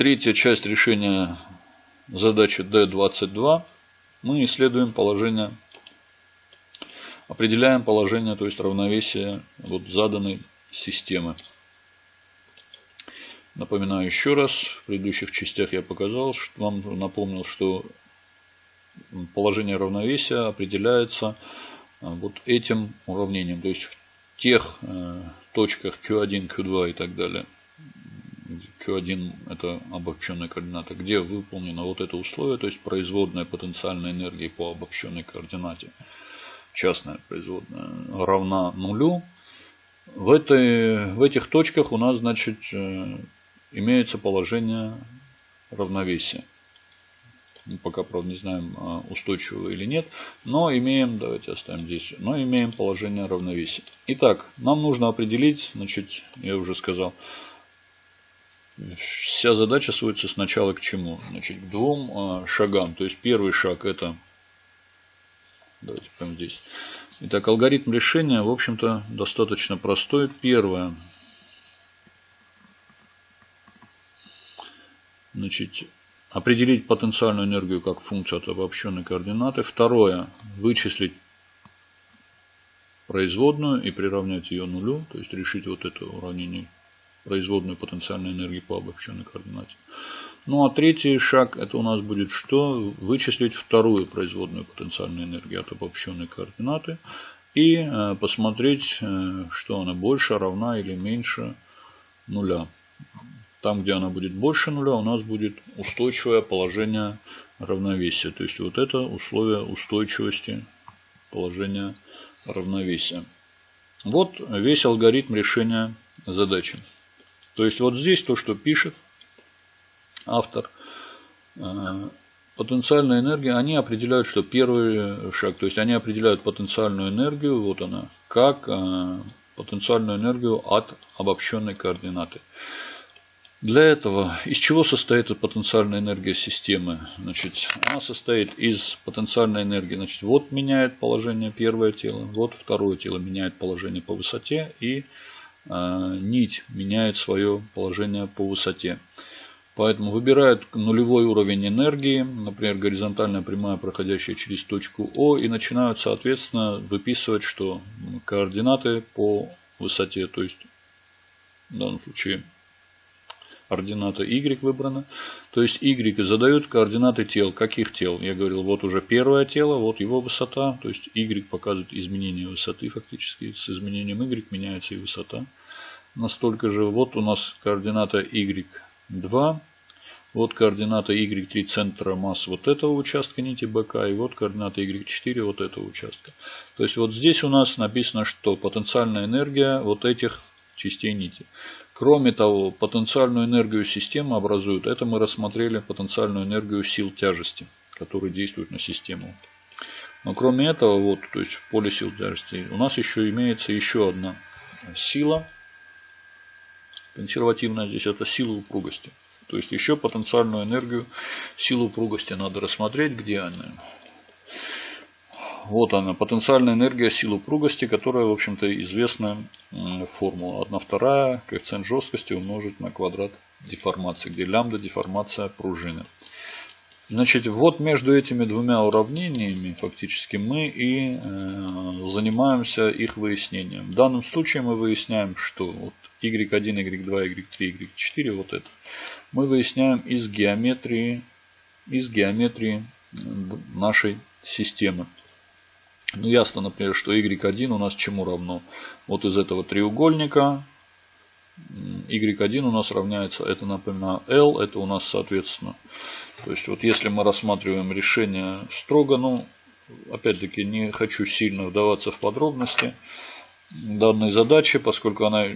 третья часть решения задачи D22. Мы исследуем положение, определяем положение, то есть равновесие вот заданной системы. Напоминаю еще раз, в предыдущих частях я показал, что вам напомнил, что положение равновесия определяется а, вот этим уравнением. То есть в тех э, точках Q1, Q2 и так далее. Q1 это обобщенная координата, где выполнено вот это условие, то есть производная потенциальной энергии по обобщенной координате, частная производная, равна нулю. В, этой, в этих точках у нас, значит, э, имеется положение равновесия. Мы пока, правда, не знаем, а, устойчиво или нет. Но имеем, давайте оставим здесь, но имеем положение равновесия. Итак, нам нужно определить, значит, я уже сказал, вся задача сводится сначала к чему? Значит, к двум а, шагам. То есть первый шаг это, давайте прямо здесь. Итак, алгоритм решения, в общем-то, достаточно простой. Первое, Значит, определить потенциальную энергию как функцию от обобщенной координаты. Второе. Вычислить производную и приравнять ее нулю. То есть решить вот это уравнение производную потенциальной энергии по обобщенной координате. Ну а третий шаг это у нас будет что? Вычислить вторую производную потенциальной энергии от обобщенной координаты. И э, посмотреть, э, что она больше, равна или меньше нуля. Там, где она будет больше нуля, у нас будет устойчивое положение равновесия. То есть вот это условие устойчивости положения равновесия. Вот весь алгоритм решения задачи. То есть вот здесь то, что пишет автор. Э, потенциальная энергия, они определяют, что первый шаг, то есть они определяют потенциальную энергию, вот она, как э, потенциальную энергию от обобщенной координаты. Для этого из чего состоит потенциальная энергия системы? Значит, она состоит из потенциальной энергии. Значит, вот меняет положение первое тело, вот второе тело меняет положение по высоте и нить меняет свое положение по высоте. Поэтому выбирают нулевой уровень энергии, например, горизонтальная прямая, проходящая через точку О, и начинают, соответственно, выписывать, что координаты по высоте, то есть в данном случае координата y выбрана. То есть y задают координаты тел. Каких тел? Я говорил, вот уже первое тело, вот его высота. То есть y показывает изменение высоты фактически. С изменением y меняется и высота. Настолько же. Вот у нас координата y2. Вот координата y3 центра масс вот этого участка нити БК. И вот координата y4 вот этого участка. То есть вот здесь у нас написано, что потенциальная энергия вот этих частей нити. Кроме того, потенциальную энергию системы образуют, это мы рассмотрели потенциальную энергию сил тяжести, которые действуют на систему. Но кроме этого, вот, то есть в поле сил тяжести, у нас еще имеется еще одна сила, консервативная здесь, это сила упругости. То есть еще потенциальную энергию силу упругости надо рассмотреть, где она. Вот она, потенциальная энергия силы упругости, которая, в общем-то, известная формула. 1 вторая, коэффициент жесткости умножить на квадрат деформации, где лямбда деформация пружины. Значит, вот между этими двумя уравнениями фактически мы и э, занимаемся их выяснением. В данном случае мы выясняем, что вот y1, y2, y3, y4, вот это, мы выясняем из геометрии, из геометрии нашей системы. Ну, ясно, например, что y1 у нас чему равно? Вот из этого треугольника y1 у нас равняется, это напоминаю, l, это у нас соответственно. То есть, вот если мы рассматриваем решение строго, ну, опять-таки, не хочу сильно вдаваться в подробности данной задачи, поскольку она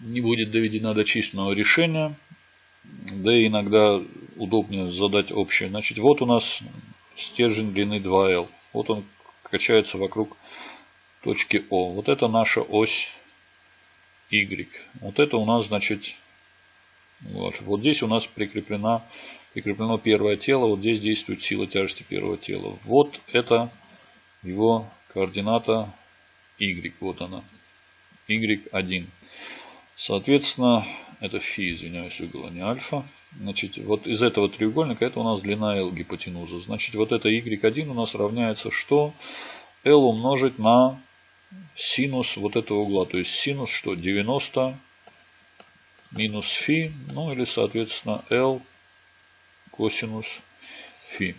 не будет доведена до численного решения. Да и иногда удобнее задать общее. Значит, вот у нас стержень длины 2L. Вот он качается вокруг точки О. Вот это наша ось Y. Вот это у нас, значит, вот, вот здесь у нас прикреплена, прикреплено первое тело. Вот здесь действует сила тяжести первого тела. Вот это его координата Y. Вот она. Y1. Соответственно, это φ, извиняюсь, угол, а не альфа. Значит, вот из этого треугольника это у нас длина L гипотенуза. Значит, вот это y1 у нас равняется что? L умножить на синус вот этого угла. То есть синус что? 90 минус φ, ну или соответственно L косинус φ.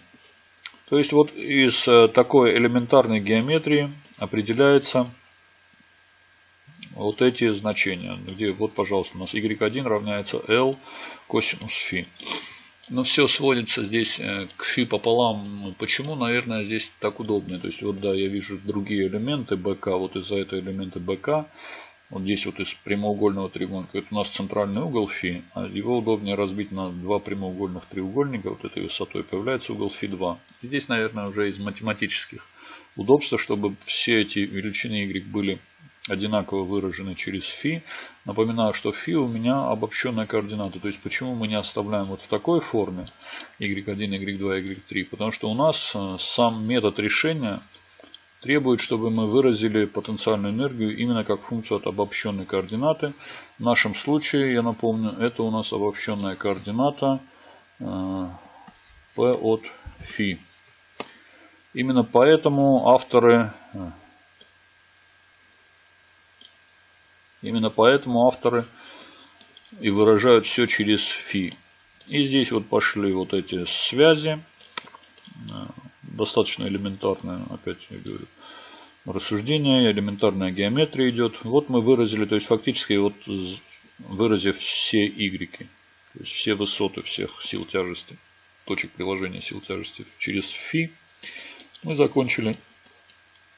То есть вот из э, такой элементарной геометрии определяется вот эти значения, где вот, пожалуйста, у нас y1 равняется L косинус φ. Но ну, все сводится здесь э, к фи пополам. Ну, почему, наверное, здесь так удобнее То есть, вот да, я вижу другие элементы БК. Вот из-за этого элемента БК. Вот здесь вот из прямоугольного треугольника. Это у нас центральный угол фи. А его удобнее разбить на два прямоугольных треугольника. Вот этой высотой появляется угол фи 2. Здесь, наверное, уже из математических удобств, чтобы все эти величины y были одинаково выражены через φ. Напоминаю, что φ у меня обобщенная координата. То есть почему мы не оставляем вот в такой форме y1, y2, y3? Потому что у нас э, сам метод решения требует, чтобы мы выразили потенциальную энергию именно как функцию от обобщенной координаты. В нашем случае, я напомню, это у нас обобщенная координата э, p от φ. Именно поэтому авторы Именно поэтому авторы и выражают все через фи. И здесь вот пошли вот эти связи. Э, достаточно элементарное, опять я говорю, рассуждение, элементарная геометрия идет. Вот мы выразили, то есть фактически вот выразив все y, то есть все высоты всех сил тяжести, точек приложения сил тяжести через фи, мы закончили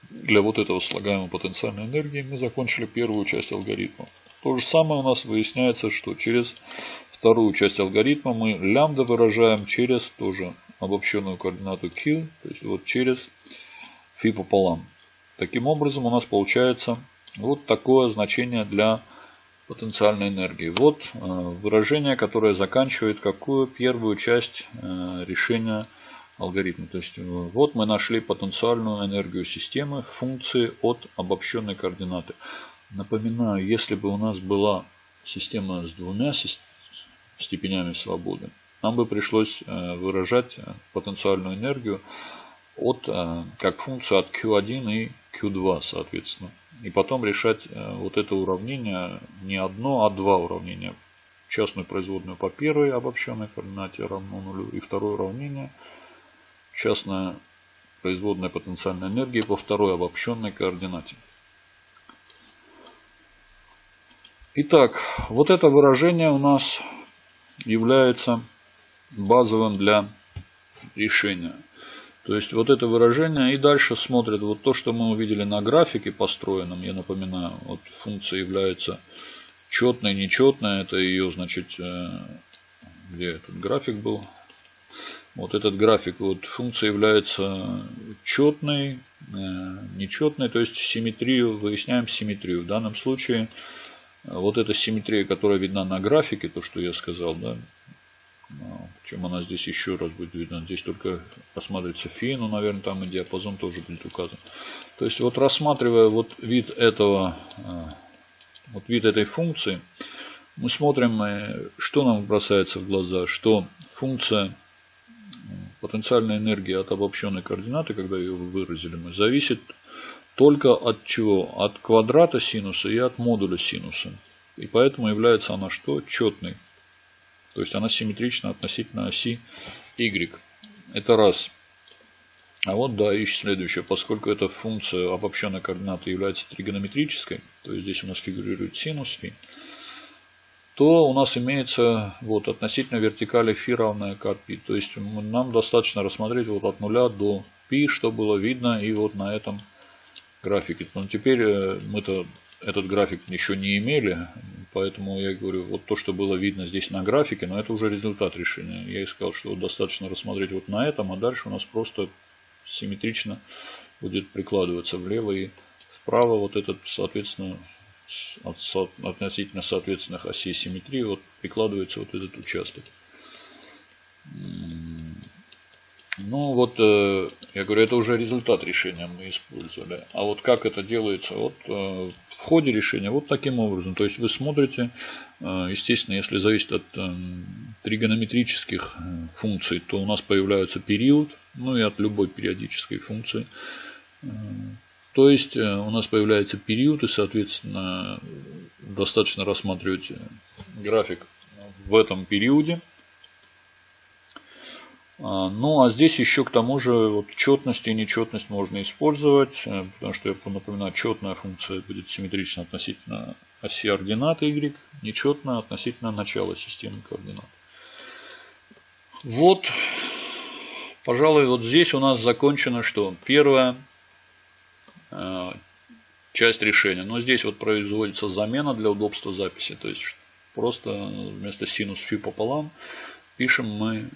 для вот этого слагаемой потенциальной энергии мы закончили первую часть алгоритма. То же самое у нас выясняется, что через вторую часть алгоритма мы лямбда выражаем через тоже обобщенную координату q, то есть вот через φ пополам. Таким образом у нас получается вот такое значение для потенциальной энергии. Вот э, выражение, которое заканчивает какую первую часть э, решения алгоритма. То есть э, вот мы нашли потенциальную энергию системы в функции от обобщенной координаты. Напоминаю, если бы у нас была система с двумя степенями свободы, нам бы пришлось э, выражать э, потенциальную энергию от, как функцию от Q1 и Q2 соответственно. И потом решать вот это уравнение не одно, а два уравнения. Частную производную по первой обобщенной координате равно нулю и второе уравнение – частная производная потенциальной энергии по второй обобщенной координате. Итак, вот это выражение у нас является базовым для решения. То есть вот это выражение и дальше смотрит вот то, что мы увидели на графике построенном. Я напоминаю, вот функция является четной, нечетной. Это ее, значит, э, где этот график был? Вот этот график, вот функция является четной, э, нечетной, то есть симметрию, выясняем симметрию. В данном случае э, вот эта симметрия, которая видна на графике, то, что я сказал, да, ну, чем она здесь еще раз будет видна. Здесь только рассматривается фи, но, наверное, там и диапазон тоже будет указан. То есть, вот рассматривая вот вид этого, э, вот вид этой функции, мы смотрим, что нам бросается в глаза, что функция потенциальная энергия от обобщенной координаты, когда ее выразили мы, зависит только от чего? От квадрата синуса и от модуля синуса. И поэтому является она что? Четной. То есть она симметрична относительно оси y. Это раз. А вот да, и следующее. Поскольку эта функция обобщенной координаты является тригонометрической, то есть здесь у нас фигурирует синус фи, то у нас имеется вот относительно вертикали φ равная к π. То есть нам достаточно рассмотреть вот от нуля до π, что было видно и вот на этом графике. Но теперь э, мы-то этот график еще не имели, поэтому я говорю, вот то, что было видно здесь на графике, но это уже результат решения. Я искал, что вот достаточно рассмотреть вот на этом, а дальше у нас просто симметрично будет прикладываться влево и вправо вот этот, соответственно, относительно соответственных осей симметрии вот прикладывается вот этот участок. Ну вот, э, я говорю, это уже результат решения мы использовали. А вот как это делается? Вот э, в ходе решения вот таким образом. То есть вы смотрите, э, естественно, если зависит от тригонометрических функций, то у нас появляется период, ну и от любой периодической функции. То есть у нас появляется период и, соответственно, достаточно рассматривать график в этом периоде. А, ну а здесь еще к тому же вот четность и нечетность можно использовать, э, потому что я напоминаю, четная функция будет симметрична относительно оси ординаты y, нечетная относительно начала системы координат. Вот, пожалуй, вот здесь у нас закончено что? Первая э, часть решения. Но здесь вот производится замена для удобства записи. То есть просто вместо синус фи пополам пишем мы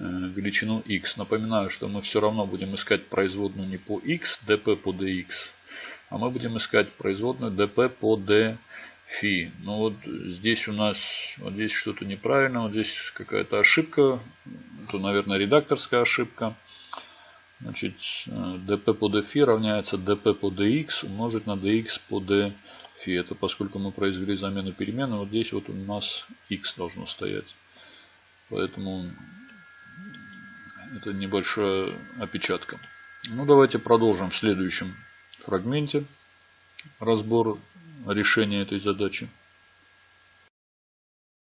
Э, величину x. Напоминаю, что мы все равно будем искать производную не по x, dp по dx, а мы будем искать производную dp по d фи. Ну вот здесь у нас вот здесь что-то неправильно, вот здесь какая-то ошибка, это, наверное, редакторская ошибка. Значит, dp по d фи равняется dp по dx умножить на dx по d фи. Это поскольку мы произвели замену перемены, вот здесь вот у нас x должно стоять. Поэтому это небольшая опечатка. Ну, давайте продолжим в следующем фрагменте разбор решения этой задачи.